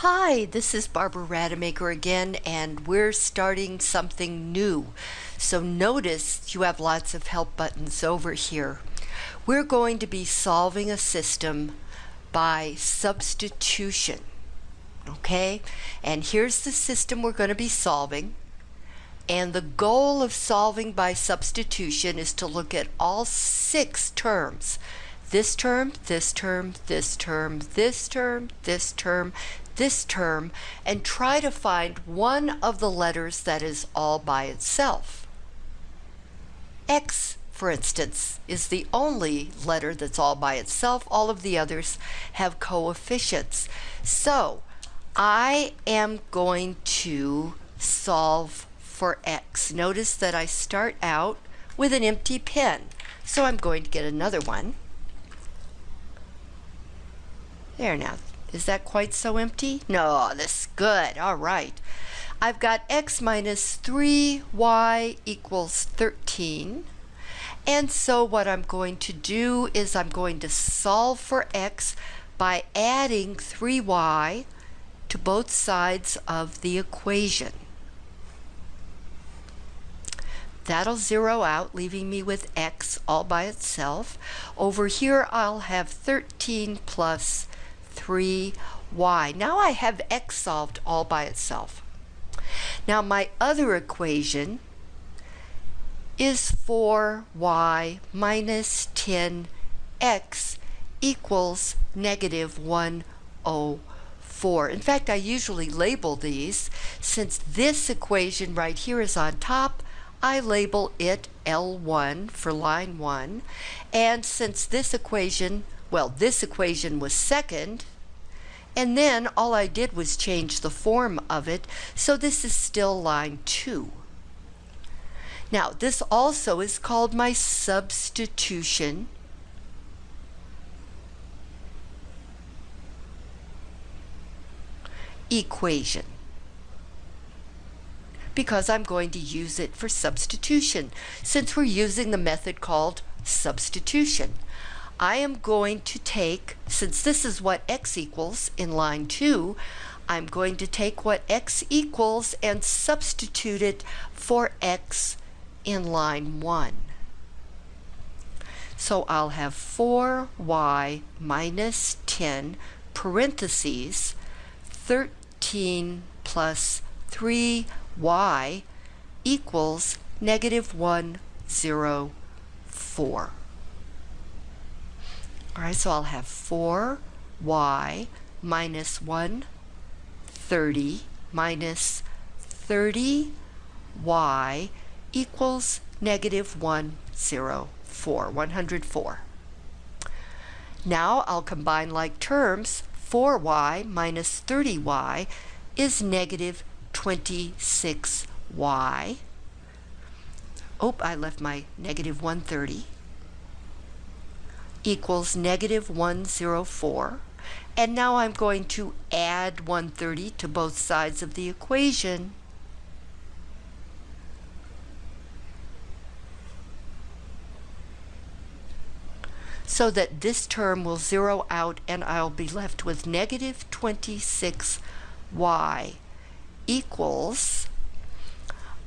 Hi, this is Barbara Rademacher again, and we're starting something new. So notice you have lots of help buttons over here. We're going to be solving a system by substitution. Okay, and here's the system we're going to be solving. And the goal of solving by substitution is to look at all six terms. This term, this term, this term, this term, this term, this term, and try to find one of the letters that is all by itself. X, for instance, is the only letter that's all by itself. All of the others have coefficients. So I am going to solve for x. Notice that I start out with an empty pen. So I'm going to get another one. There now. Is that quite so empty? No, this is good. All right. I've got x minus 3y equals 13. And so what I'm going to do is I'm going to solve for x by adding 3y to both sides of the equation. That'll zero out, leaving me with x all by itself. Over here, I'll have 13 plus 3y. Now I have x solved all by itself. Now my other equation is 4y minus 10x equals negative 104. In fact, I usually label these. Since this equation right here is on top, I label it L1 for line 1. And since this equation well, this equation was second, and then all I did was change the form of it, so this is still line 2. Now, this also is called my substitution equation because I'm going to use it for substitution since we're using the method called substitution. I am going to take, since this is what x equals in line 2, I'm going to take what x equals and substitute it for x in line 1. So I'll have 4y minus 10 parentheses 13 plus 3y equals negative 104. All right, so I'll have 4y minus 130 minus 30y equals negative 104, 104. Now I'll combine like terms. 4y minus 30y is negative 26y. Oh, I left my negative 130 equals negative 104. And now I'm going to add 130 to both sides of the equation. so that this term will zero out and I'll be left with negative 26y equals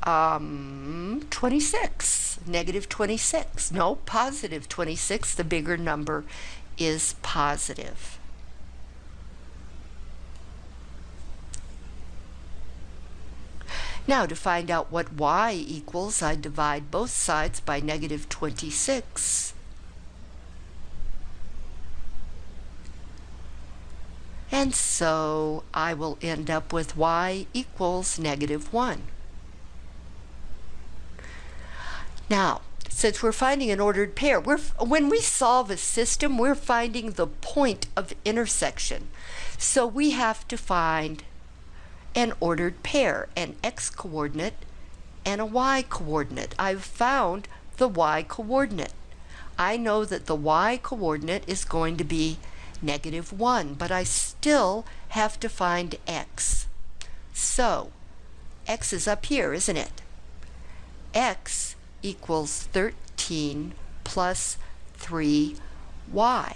um, 26, negative 26. No, positive 26. The bigger number is positive. Now to find out what y equals, I divide both sides by negative 26. And so I will end up with y equals negative 1. Now, since we're finding an ordered pair, we're, when we solve a system, we're finding the point of intersection. So we have to find an ordered pair, an x-coordinate and a y-coordinate. I've found the y-coordinate. I know that the y-coordinate is going to be negative 1, but I still have to find x. So, x is up here, isn't it? x equals 13 plus 3y.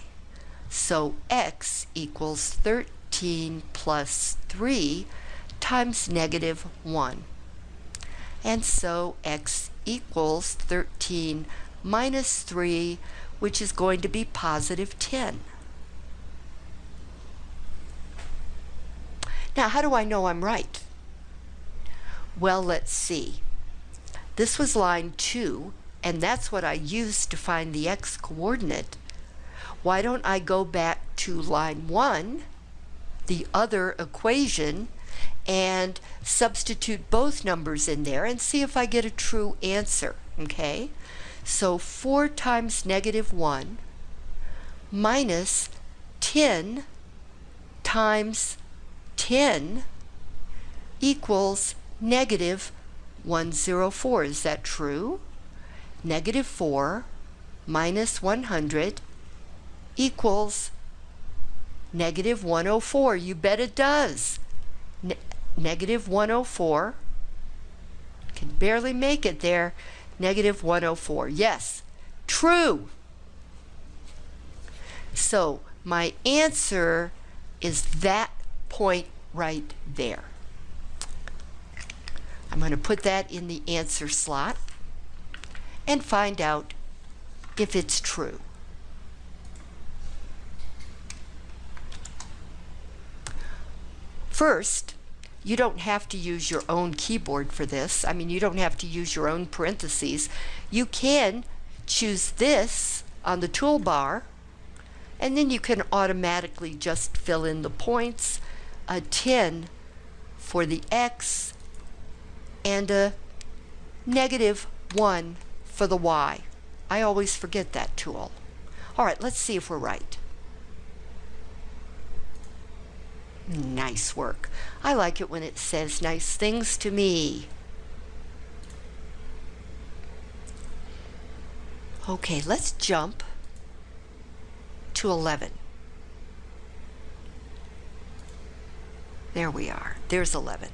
So x equals 13 13 plus 3 times negative 1. And so x equals 13 minus 3, which is going to be positive 10. Now, how do I know I'm right? Well, let's see. This was line 2, and that's what I used to find the x-coordinate. Why don't I go back to line 1, the other equation, and substitute both numbers in there and see if I get a true answer, okay? So 4 times negative 1 minus 10 times 10 equals negative 104. Is that true? Negative 4 minus 100 equals negative 104. You bet it does. Ne negative 104. Can barely make it there. Negative 104. Yes, true. So my answer is that point right there. I'm going to put that in the answer slot and find out if it's true. First, you don't have to use your own keyboard for this. I mean, you don't have to use your own parentheses. You can choose this on the toolbar, and then you can automatically just fill in the points, a 10 for the x, and a negative 1 for the y. I always forget that tool. All right, let's see if we're right. Nice work. I like it when it says nice things to me. Okay, let's jump to 11. There we are. There's 11.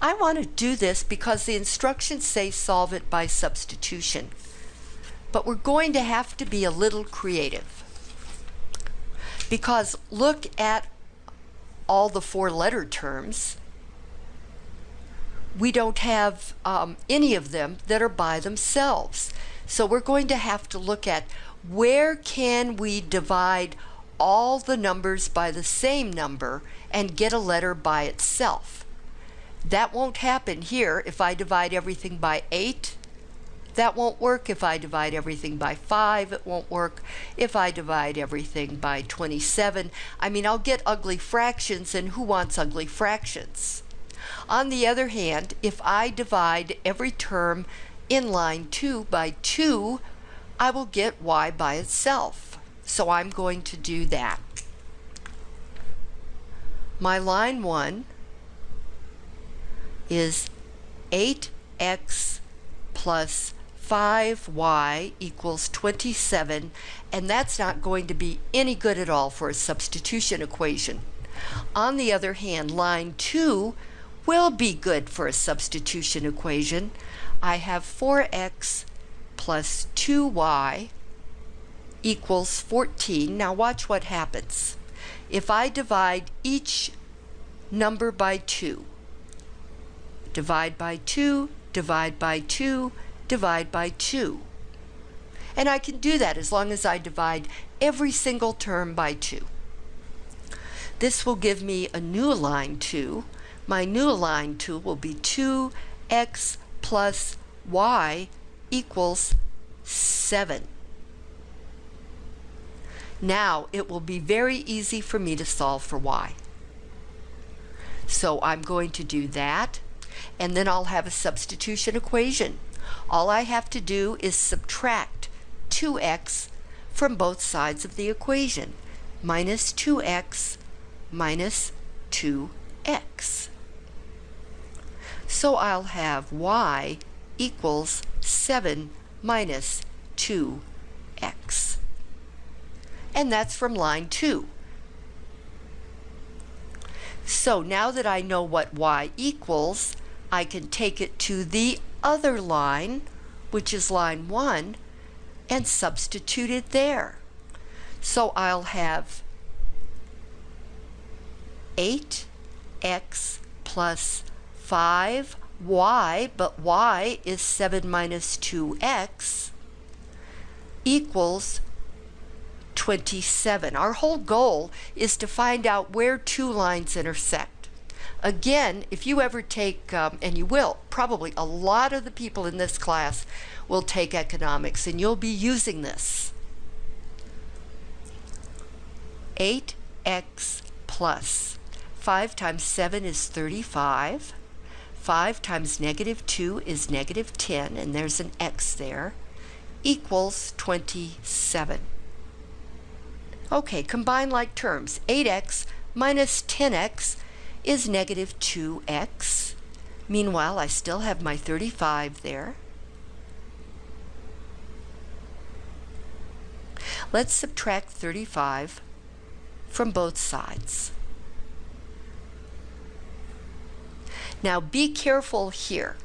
I want to do this because the instructions say solve it by substitution. But we're going to have to be a little creative. Because look at all the four letter terms. We don't have um, any of them that are by themselves. So we're going to have to look at where can we divide all the numbers by the same number and get a letter by itself. That won't happen here if I divide everything by 8. That won't work if I divide everything by 5. It won't work if I divide everything by 27. I mean, I'll get ugly fractions, and who wants ugly fractions? On the other hand, if I divide every term in line 2 by 2, I will get y by itself. So I'm going to do that. My line 1 is 8x plus 5y equals 27, and that's not going to be any good at all for a substitution equation. On the other hand, line 2 will be good for a substitution equation. I have 4x plus 2y equals 14. Now watch what happens. If I divide each number by 2, divide by 2, divide by 2, divide by 2. And I can do that as long as I divide every single term by 2. This will give me a new line 2. My new line 2 will be 2x plus y equals 7. Now it will be very easy for me to solve for y. So I'm going to do that and then I'll have a substitution equation. All I have to do is subtract 2x from both sides of the equation. Minus 2x minus 2x. So I'll have y equals 7 minus 2x. And that's from line 2. So now that I know what y equals, I can take it to the other line, which is line 1, and substitute it there. So I'll have 8x plus 5y, but y is 7 minus 2x, equals 27. Our whole goal is to find out where two lines intersect. Again, if you ever take, um, and you will, probably a lot of the people in this class will take economics and you'll be using this. 8x plus 5 times 7 is 35. 5 times negative 2 is negative 10, and there's an x there, equals 27. Okay, combine like terms. 8x minus 10x is negative 2x. Meanwhile, I still have my 35 there. Let's subtract 35 from both sides. Now be careful here.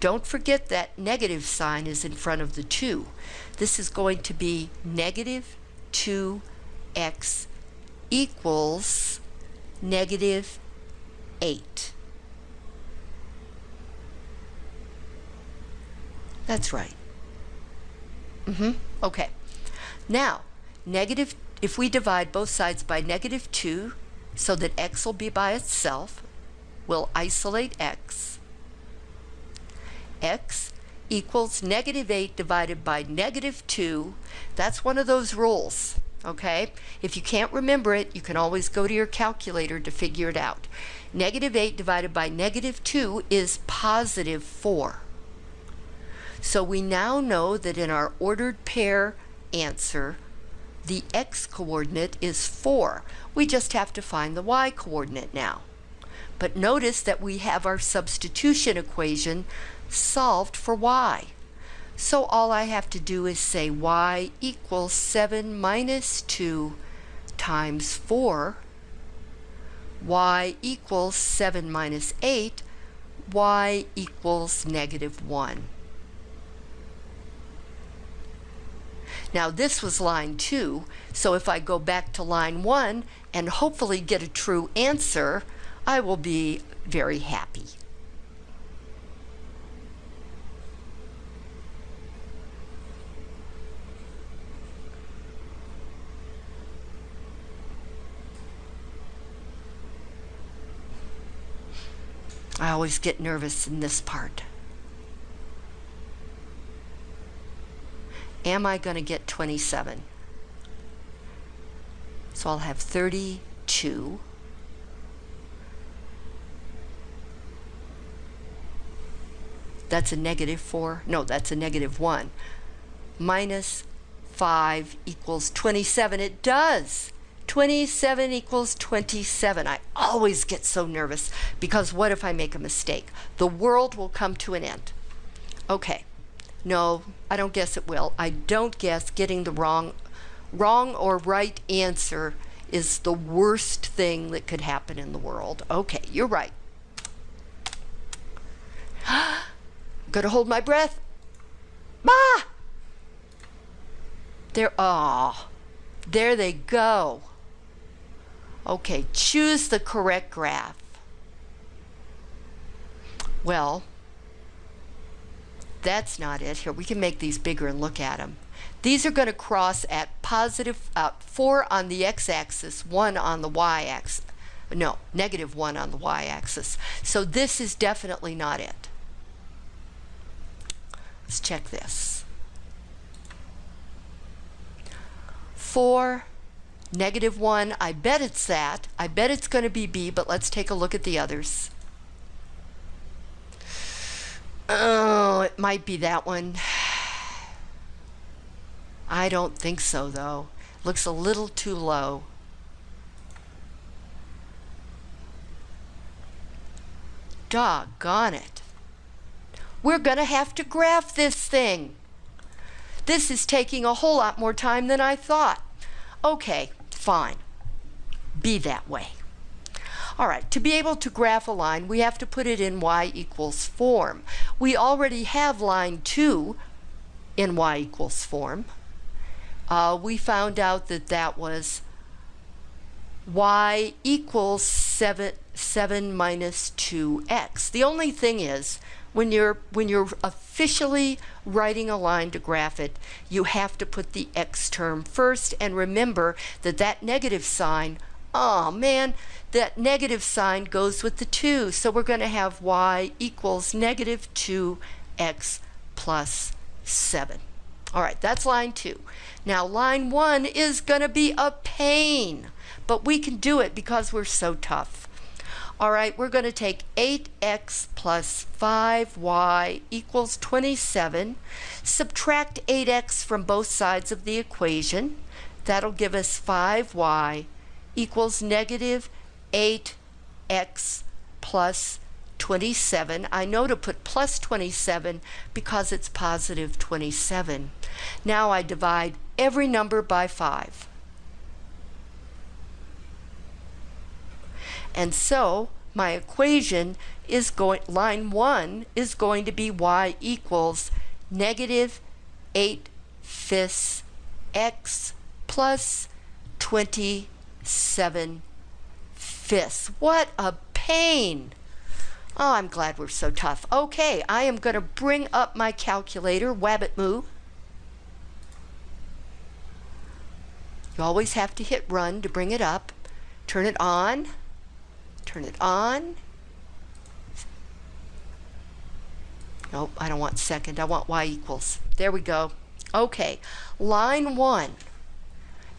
Don't forget that negative sign is in front of the 2. This is going to be negative 2x equals negative 8. That's right. Mm-hmm. Okay. Now, negative, if we divide both sides by negative 2, so that x will be by itself, we'll isolate x. x equals negative 8 divided by negative 2. That's one of those rules, okay? If you can't remember it, you can always go to your calculator to figure it out. Negative 8 divided by negative 2 is positive 4. So we now know that in our ordered pair answer, the x-coordinate is 4. We just have to find the y-coordinate now. But notice that we have our substitution equation solved for y. So all I have to do is say y equals 7 minus 2 times 4. y equals 7 minus 8. y equals negative 1. Now this was line 2, so if I go back to line 1 and hopefully get a true answer, I will be very happy. I always get nervous in this part. Am I going to get 27? So I'll have 32. That's a negative 4. No, that's a negative 1. Minus 5 equals 27. It does. 27 equals 27. I always get so nervous because what if I make a mistake? The world will come to an end. Okay. No, I don't guess it will. I don't guess getting the wrong wrong or right answer is the worst thing that could happen in the world. Okay, you're right. Gotta hold my breath. Bah! There, ah, oh, there they go. Okay, choose the correct graph. Well, that's not it. Here, we can make these bigger and look at them. These are going to cross at positive uh, 4 on the x-axis, 1 on the y-axis. No, negative 1 on the y-axis. So this is definitely not it. Let's check this. 4, negative 1, I bet it's that. I bet it's going to be B, but let's take a look at the others. Oh, it might be that one. I don't think so, though. Looks a little too low. Doggone it. We're going to have to graph this thing. This is taking a whole lot more time than I thought. Okay, fine. Be that way. All right, to be able to graph a line, we have to put it in y equals form. We already have line 2 in y equals form. Uh, we found out that that was y equals 7, 7 minus 2x. The only thing is, when you're when you're officially writing a line to graph it, you have to put the x term first and remember that that negative sign, oh man, that negative sign goes with the 2. So we're going to have y equals negative 2x plus 7. All right, that's line 2. Now line 1 is going to be a pain, but we can do it because we're so tough. All right, we're going to take 8x plus 5y equals 27. Subtract 8x from both sides of the equation. That'll give us 5y equals negative 8x plus 27. I know to put plus 27 because it's positive 27. Now I divide every number by 5. And so my equation is going, line 1 is going to be y equals negative 8 fifths x plus 27 fifths. What a pain! Oh, I'm glad we're so tough. Okay, I am going to bring up my calculator, Wabbitemu. You always have to hit run to bring it up. Turn it on turn it on. Nope, I don't want second. I want y equals. There we go. Okay, line one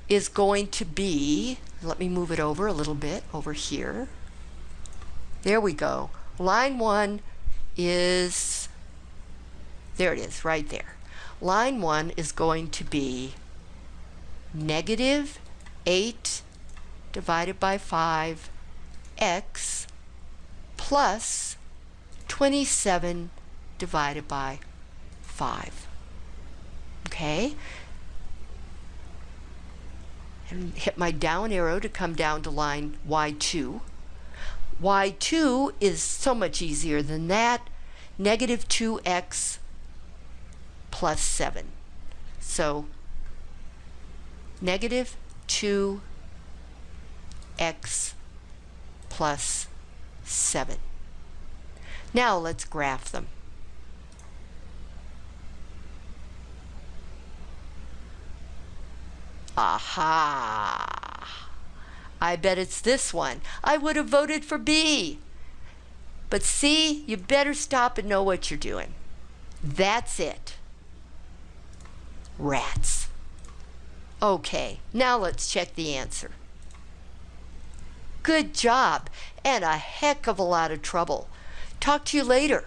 is going to be, let me move it over a little bit over here. There we go. Line one is, there it is, right there. Line one is going to be negative 8 divided by 5 x plus 27 divided by 5. Okay? And hit my down arrow to come down to line y2. y2 is so much easier than that. Negative 2x plus 7. So negative 2x plus 7. Now let's graph them. Aha! I bet it's this one. I would have voted for B. But C, you better stop and know what you're doing. That's it. Rats. Okay, now let's check the answer. Good job, and a heck of a lot of trouble. Talk to you later.